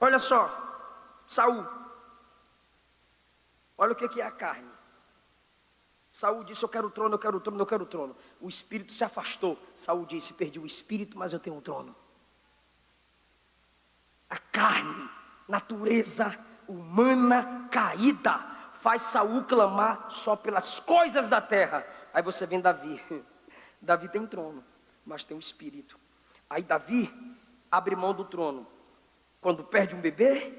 Olha só, Saul. Olha o que é a carne. Saul disse: Eu quero o trono, eu quero o trono, eu quero o trono. O espírito se afastou. Saul disse: Perdi o espírito, mas eu tenho um trono. A carne, natureza humana caída, faz Saul clamar só pelas coisas da terra. Aí você vem Davi. Davi tem trono, mas tem um espírito. Aí Davi abre mão do trono. Quando perde um bebê,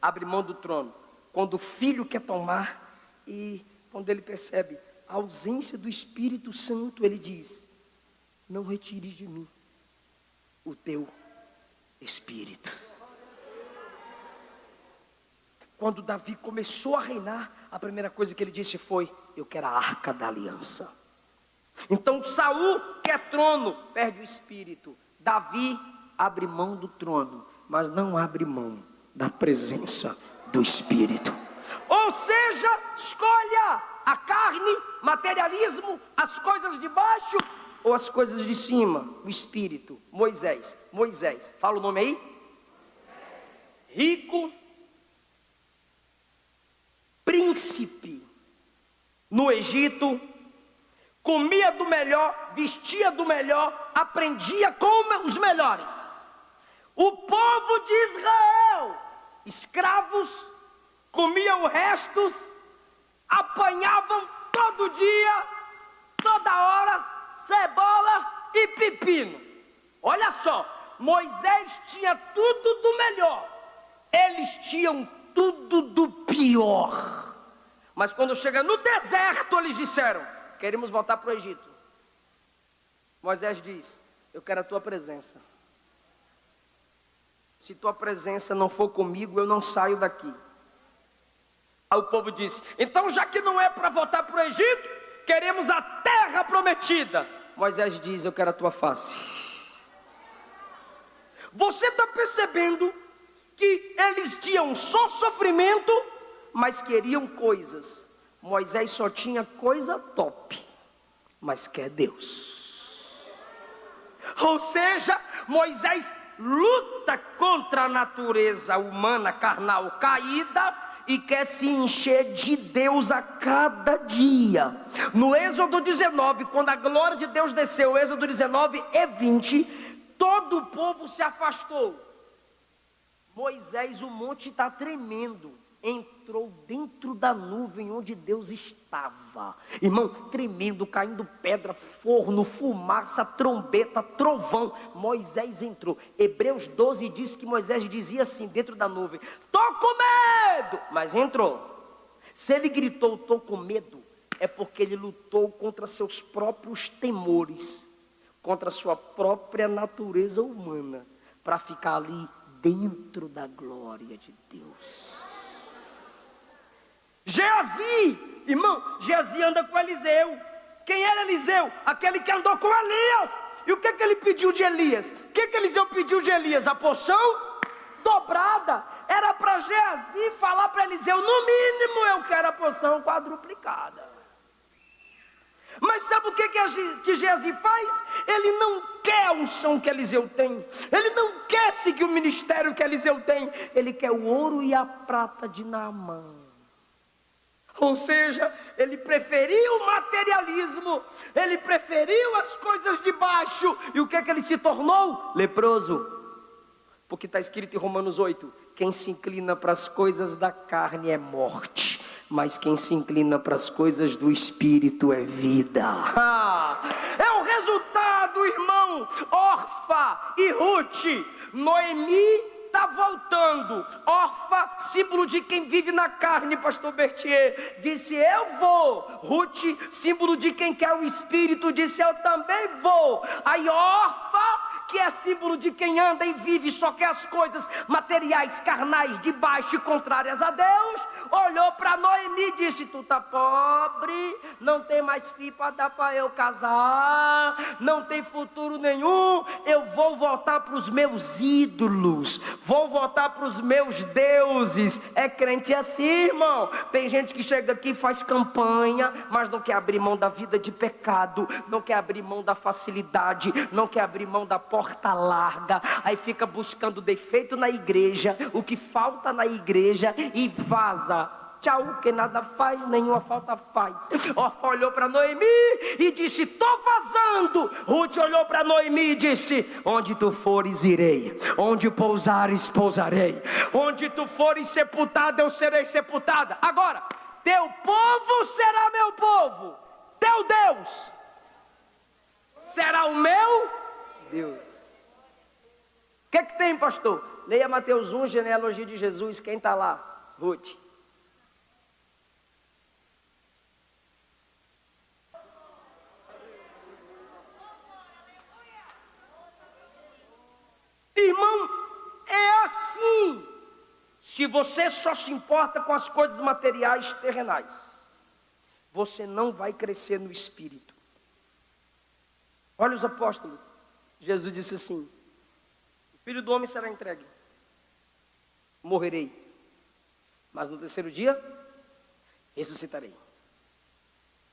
abre mão do trono. Quando o filho quer tomar e quando ele percebe a ausência do Espírito Santo, ele diz: Não retires de mim o teu espírito. Quando Davi começou a reinar, a primeira coisa que ele disse foi: Eu quero a arca da aliança. Então Saul quer trono, perde o espírito. Davi abre mão do trono, mas não abre mão da presença do espírito. Ou seja, escolha a carne, materialismo, as coisas de baixo ou as coisas de cima, o espírito. Moisés, Moisés, fala o nome aí. Rico, príncipe no Egito, comia do melhor, vestia do melhor, aprendia com os melhores. O povo de Israel, escravos, comiam restos, apanhavam todo dia, toda hora, cebola e pepino. Olha só, Moisés tinha tudo do melhor, eles tinham tudo do pior. Mas quando chega no deserto, eles disseram: Queremos voltar para o Egito. Moisés diz: Eu quero a tua presença. Se tua presença não for comigo, eu não saio daqui. Aí o povo disse: Então, já que não é para voltar para o Egito, queremos a terra prometida. Moisés diz: Eu quero a tua face. Você está percebendo que eles tinham só sofrimento, mas queriam coisas. Moisés só tinha coisa top, mas quer Deus. Ou seja, Moisés luta contra a natureza humana carnal caída e quer se encher de Deus a cada dia. No Êxodo 19, quando a glória de Deus desceu, Êxodo 19 e 20, todo o povo se afastou. Moisés, o monte está tremendo. Entrou dentro da nuvem onde Deus estava. Irmão, tremendo, caindo pedra, forno, fumaça, trombeta, trovão. Moisés entrou. Hebreus 12 diz que Moisés dizia assim, dentro da nuvem: Estou com medo, mas entrou. Se ele gritou, estou com medo, é porque ele lutou contra seus próprios temores, contra sua própria natureza humana, para ficar ali dentro da glória de Deus. Geazi, irmão, Geazi anda com Eliseu. Quem era Eliseu? Aquele que andou com Elias. E o que, que ele pediu de Elias? O que, que Eliseu pediu de Elias? A poção dobrada. Era para Geazi falar para Eliseu: no mínimo eu quero a poção quadruplicada. Mas sabe o que, que, que Geazi faz? Ele não quer a unção que Eliseu tem, ele não quer seguir o ministério que Eliseu tem, ele quer o ouro e a prata de Naamã. Ou seja, ele preferiu o materialismo, ele preferiu as coisas de baixo, e o que é que ele se tornou? Leproso. Porque está escrito em Romanos 8: quem se inclina para as coisas da carne é morte mas quem se inclina para as coisas do Espírito é vida. Ah, é o resultado, irmão. Orfa e Ruth, Noemi está voltando. Orfa, símbolo de quem vive na carne, pastor Bertier, disse: Eu vou. Ruth, símbolo de quem quer o espírito, disse: Eu também vou. Aí, Orfa que é símbolo de quem anda e vive só quer as coisas materiais, carnais, de baixo e contrárias a Deus, olhou para Noemi e disse: Tu tá pobre, não tem mais filho para dar para eu casar, não tem futuro nenhum. Eu vou voltar para os meus ídolos, vou voltar para os meus deuses. É crente assim, irmão. Tem gente que chega aqui e faz campanha, mas não quer abrir mão da vida de pecado, não quer abrir mão da facilidade, não quer abrir mão da porta larga. Aí fica buscando defeito na igreja, o que falta na igreja e vaza tchau, que nada faz, nenhuma falta faz. Orfa olhou para Noemi e disse: Estou vazando. Ruth olhou para Noemi e disse: Onde tu fores, irei. Onde pousares, pousarei. Onde tu fores sepultada, eu serei sepultada. Agora, teu povo será meu povo, teu Deus será o meu Deus. O que, é que tem, pastor? Leia Mateus 1, genealogia de Jesus. Quem está lá? Ruth. Irmão, é assim. Se você só se importa com as coisas materiais terrenais, você não vai crescer no espírito. Olha os apóstolos. Jesus disse assim: O filho do homem será entregue, morrerei, mas no terceiro dia ressuscitarei.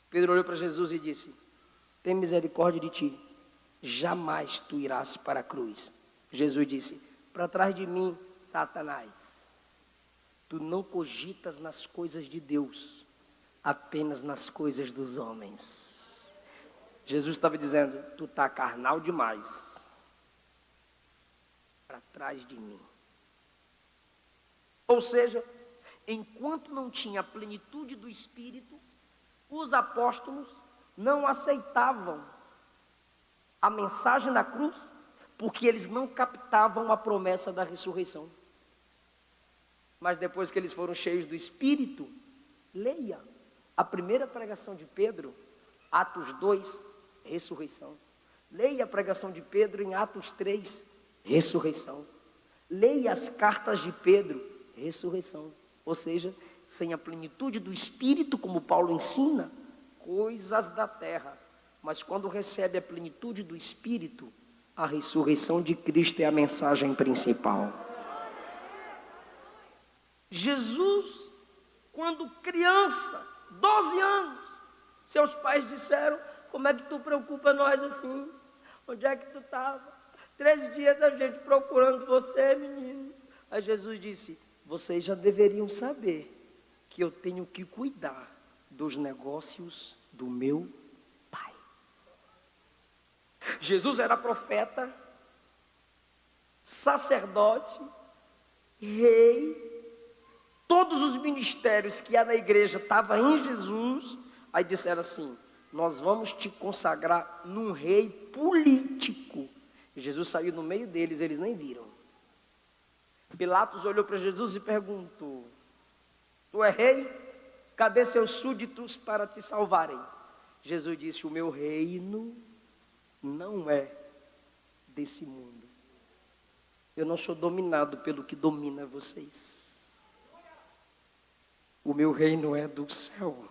Pedro olhou para Jesus e disse: Tem misericórdia de ti, jamais tu irás para a cruz. Jesus disse: Para trás de mim, Satanás, tu não cogitas nas coisas de Deus, apenas nas coisas dos homens. Jesus estava dizendo: Tu está carnal demais, para trás de mim. Ou seja, enquanto não tinha a plenitude do Espírito, os apóstolos não aceitavam a mensagem da cruz porque eles não captavam a promessa da ressurreição. Mas depois que eles foram cheios do Espírito, leia a primeira pregação de Pedro, Atos 2, ressurreição. Leia a pregação de Pedro em Atos 3, ressurreição. Leia as cartas de Pedro, ressurreição. Ou seja, sem a plenitude do Espírito, como Paulo ensina, coisas da terra. Mas quando recebe a plenitude do Espírito, a ressurreição de Cristo é a mensagem principal. Jesus, quando criança, 12 anos, seus pais disseram: Como é que tu preocupa nós assim? Onde é que tu estava? Três dias a gente procurando você, menino. Aí Jesus disse: Vocês já deveriam saber que eu tenho que cuidar dos negócios do meu Jesus era profeta, sacerdote, rei, todos os ministérios que há na igreja estavam em Jesus. Aí disseram assim: Nós vamos te consagrar num rei político. Jesus saiu no meio deles, eles nem viram. Pilatos olhou para Jesus e perguntou: Tu é rei? Cadê seus súditos para te salvarem? Jesus disse: O meu reino não é desse mundo. Eu não sou dominado pelo que domina vocês. O meu reino é do céu.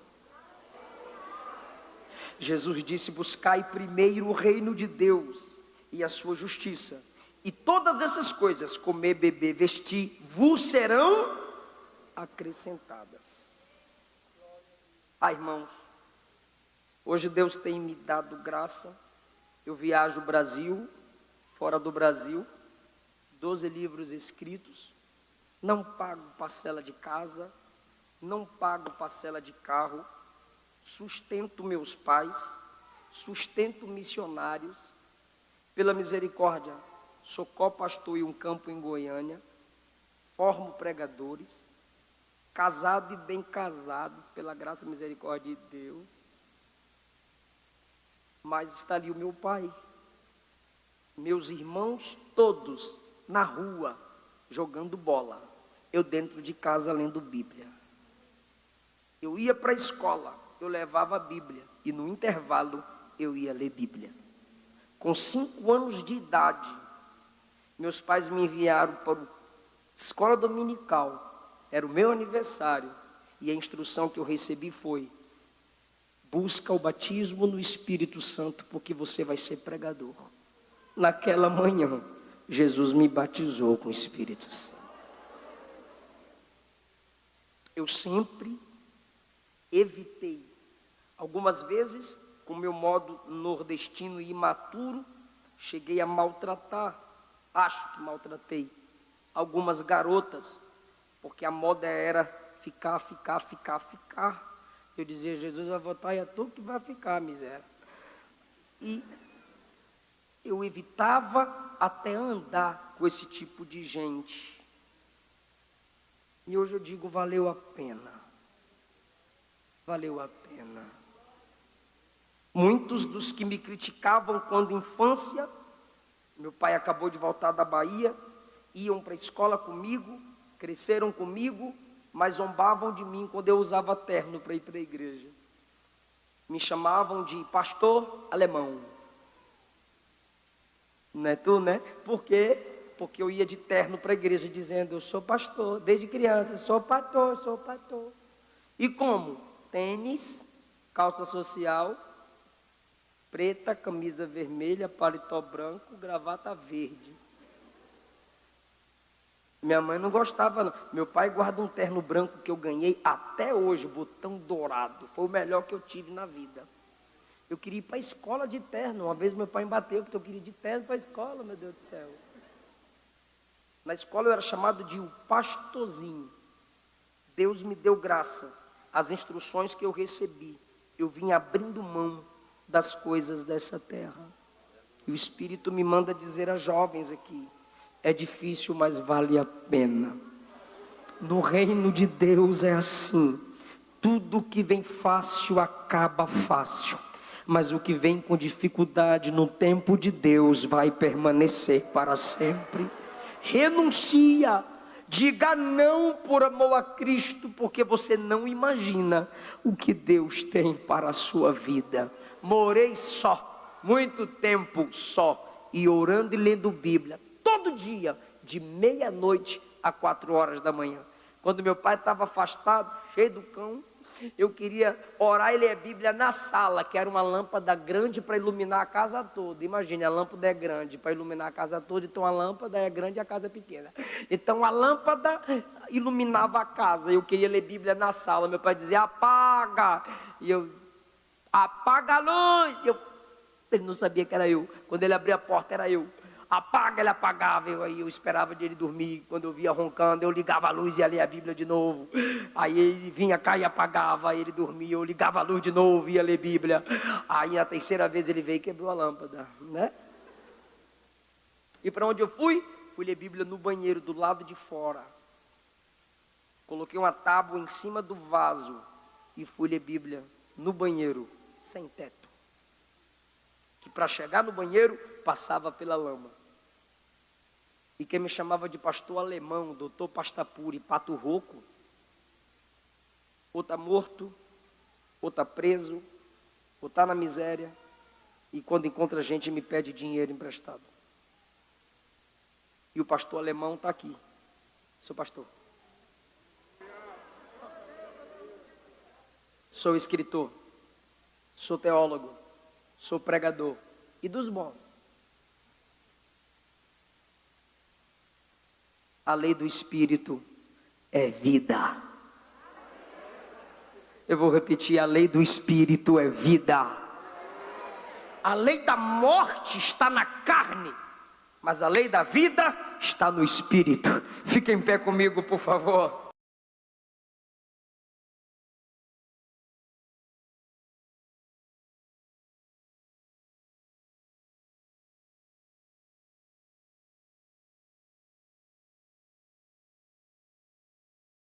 Jesus disse: Buscai primeiro o reino de Deus e a sua justiça, e todas essas coisas, comer, beber, vestir, vos serão acrescentadas. Ah, irmãos, hoje Deus tem me dado graça eu viajo o Brasil, fora do Brasil, 12 livros escritos, não pago parcela de casa, não pago parcela de carro, sustento meus pais, sustento missionários, pela misericórdia, sou co-pastor em um campo em Goiânia, formo pregadores, casado e bem casado, pela graça e misericórdia de Deus, mas está ali o meu pai, meus irmãos todos na rua jogando bola, eu dentro de casa lendo Bíblia. Eu ia para a escola, eu levava a Bíblia e no intervalo eu ia ler Bíblia. Com cinco anos de idade, meus pais me enviaram para a escola dominical, era o meu aniversário, E a instrução que eu recebi foi: busca o batismo no Espírito Santo, porque você vai ser pregador. Naquela manhã, Jesus me batizou com o Espírito Santo. Eu sempre evitei, algumas vezes, com meu modo nordestino e imaturo, cheguei a maltratar, acho que maltratei, algumas garotas, porque a moda era ficar, ficar, ficar, ficar. Eu dizia, Jesus vai votar e é tu que vai ficar, miséria. E eu evitava até andar com esse tipo de gente. E hoje eu digo, valeu a pena. Valeu a pena. Muitos dos que me criticavam quando infância, meu pai acabou de voltar da Bahia, iam para a escola comigo, cresceram comigo, mas zombavam de mim quando eu usava terno para ir para a igreja. Me chamavam de pastor alemão. Não é tu, né? Por quê? Porque eu ia de terno para a igreja dizendo, eu sou pastor, desde criança, sou pastor, sou pastor. E como? Tênis, calça social, preta, camisa vermelha, paletó branco, gravata verde. Minha mãe não gostava, não. Meu pai guarda um terno branco que eu ganhei até hoje, botão dourado. Foi o melhor que eu tive na vida. Eu queria ir para a escola de terno. Uma vez meu pai me bateu porque eu queria ir de terno para a escola, meu Deus do céu. Na escola eu era chamado de o pastorzinho. Deus me deu graça. As instruções que eu recebi, eu vim abrindo mão das coisas dessa terra. E o Espírito me manda dizer a jovens aqui: é difícil, mas vale a pena. No reino de Deus é assim: tudo que vem fácil acaba fácil, mas o que vem com dificuldade no tempo de Deus vai permanecer para sempre. Renuncia, diga não por amor a Cristo, porque você não imagina o que Deus tem para a sua vida. Morei só, muito tempo só, e orando e lendo Bíblia todo dia, de meia-noite a quatro horas da manhã. Quando meu pai estava afastado, cheio do cão, eu queria orar e ler a Bíblia na sala, que era uma lâmpada grande para iluminar a casa toda. Imagine, a lâmpada é grande para iluminar a casa toda, então a lâmpada é grande e a casa é pequena. Então a lâmpada iluminava a casa. Eu queria ler Bíblia na sala. Meu pai dizia: apaga. E eu, apaga a luz. Eu, ele não sabia que era eu. Quando ele abria a porta, era eu apaga, ele apagava. Eu, aí eu esperava ele dormir. Quando eu via roncando, eu ligava a luz e ia ler a Bíblia de novo. Aí ele vinha cá e apagava, aí ele dormia, eu ligava a luz de novo, ia ler Bíblia. Aí a terceira vez ele veio e quebrou a lâmpada, né? E para onde eu fui? Fui ler Bíblia no banheiro, do lado de fora. Coloquei uma tábua em cima do vaso e fui ler Bíblia no banheiro, sem teto. Que para chegar no banheiro passava pela lama. E quem me chamava de pastor alemão, doutor Pastapuri, pato rouco, ou está morto, ou está preso, ou está na miséria, e quando encontra gente me pede dinheiro emprestado. E o pastor alemão está aqui. Sou pastor. Sou escritor. Sou teólogo. Sou pregador. E dos bons. A lei do Espírito é vida. Eu vou repetir: a lei do Espírito é vida. A lei da morte está na carne, mas a lei da vida está no Espírito. Fique em pé comigo, por favor.